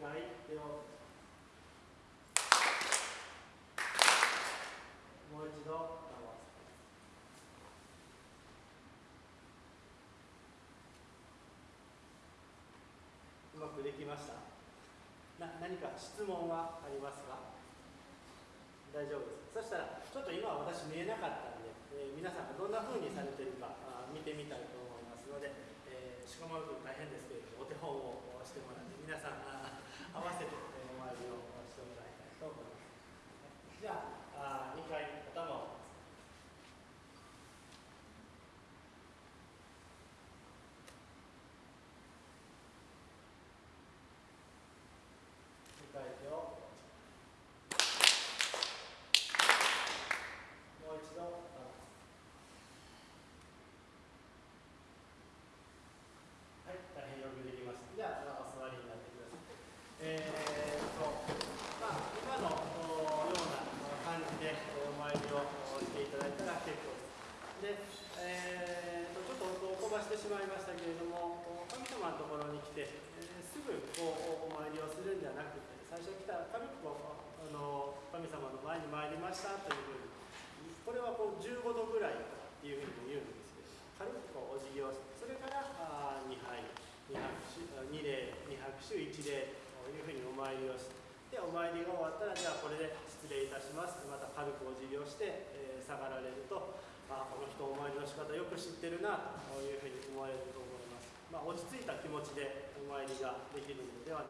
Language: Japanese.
回手をもう一度合わせうまくできました。な何か質問はありますか？大丈夫です。そしたらちょっと今は私見えなかったんで、えー、皆さんがどんなふうにされてるかあ見てみたいと思いますので、えー、しこまると大変ですけれどもお手本をしてもらって皆さんたら結構です。で、えーと、ちょっと音を飛ばしてしまいましたけれども、神様のところに来て、えーすぐこうお参りをするんじゃなくて、最初来たら軽くこうあの神様の前に参りましたというふうに、これはこう15度ぐらいっていうふうに言うんですけど、軽くこうお辞儀をして、それからあ2杯、2拍手、2礼、2拍手、1礼というふうにお参りをして、で、お参りが終わったら、じゃあこれで失礼いたします。また軽くお辞儀をして、えー下がられると、あこの人お参りの仕方よく知ってるなというふうに思われると思います。まあ、落ち着いた気持ちでお参りができるのでは